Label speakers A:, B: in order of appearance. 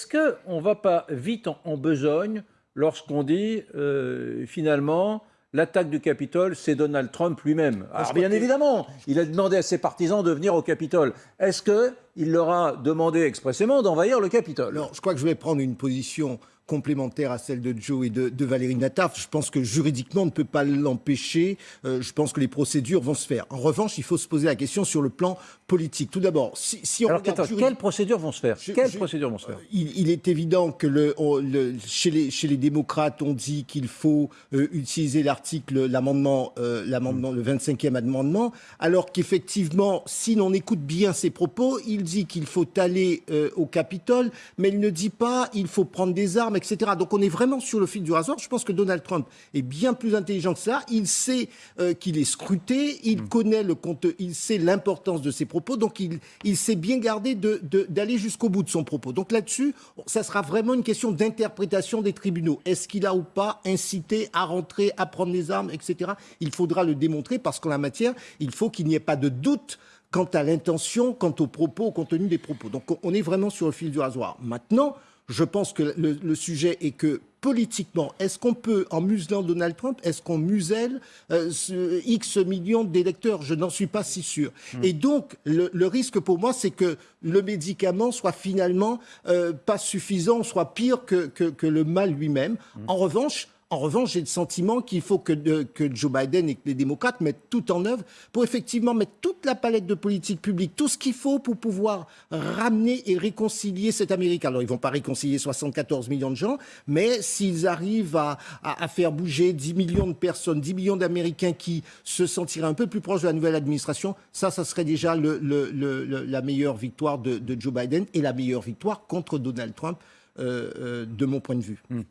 A: est-ce qu'on ne va pas vite en, en besogne lorsqu'on dit euh, finalement l'attaque du Capitole, c'est Donald Trump lui-même? Alors bien évidemment, il a demandé à ses partisans de venir au Capitole. Est-ce qu'il leur a demandé expressément d'envahir le Capitole?
B: Alors, je crois que je vais prendre une position complémentaire à celle de Joe et de, Valérie Nataf. Je pense que juridiquement, on ne peut pas l'empêcher. Euh, je pense que les procédures vont se faire. En revanche, il faut se poser la question sur le plan politique. Tout d'abord, si, si on
A: Alors, quelles procédures vont se faire? Quelles procédures vont se faire?
B: Il, est évident que le, chez, les, chez les démocrates, on dit qu'il faut euh, utiliser l'article, l'amendement, euh, l'amendement, le 25e amendement, alors qu'effectivement, si l'on écoute bien ses propos, il dit qu'il faut aller au Capitole, mais il ne dit pas il faut prendre des armes, etc. Donc on est vraiment sur le fil du rasoir. Je pense que Donald Trump est bien plus intelligent que ça. Il sait euh, qu'il est scruté, il mm. connaît le compte, il sait l'importance de ses propos, donc il, il sait bien garder d'aller jusqu'au bout de son propos. Donc là-dessus, ça sera vraiment une question d'interprétation des tribunaux. Est-ce qu'il a ou pas incité à rentrer, à prendre les armes, etc. Il faudra le démontrer parce qu'en la matière, il faut qu'il n'y ait pas de doute quant à l'intention, quant aux propos, au contenu des propos. Donc on est vraiment sur le fil du rasoir. Maintenant, je pense que le, sujet est que politiquement, est-ce qu'on peut, en muselant Donald Trump, est-ce qu'on muselle euh, X millions d'électeurs? Je n'en suis pas si sûr. Hmm. Et donc, le, risque pour moi, c'est que le médicament soit finalement euh, pas suffisant, soit pire que, le mal lui-même. Hmm. En revanche, en revanche, j'ai le sentiment qu'il faut que, que, Joe Biden et que les démocrates mettent tout en œuvre pour effectivement mettre toute la palette de politique publique, tout ce qu'il faut pour pouvoir ramener et réconcilier cet Amérique. Alors, ils vont pas réconcilier 74 millions de gens, mais s'ils arrivent à, à, faire bouger 10 millions de personnes, 10 millions d'Américains qui se sentiraient un peu plus proches de la nouvelle administration, ça, ça serait déjà le, le, la meilleure victoire de, de, Joe Biden et la meilleure victoire contre Donald Trump, euh, euh, de mon point de vue. Hmm.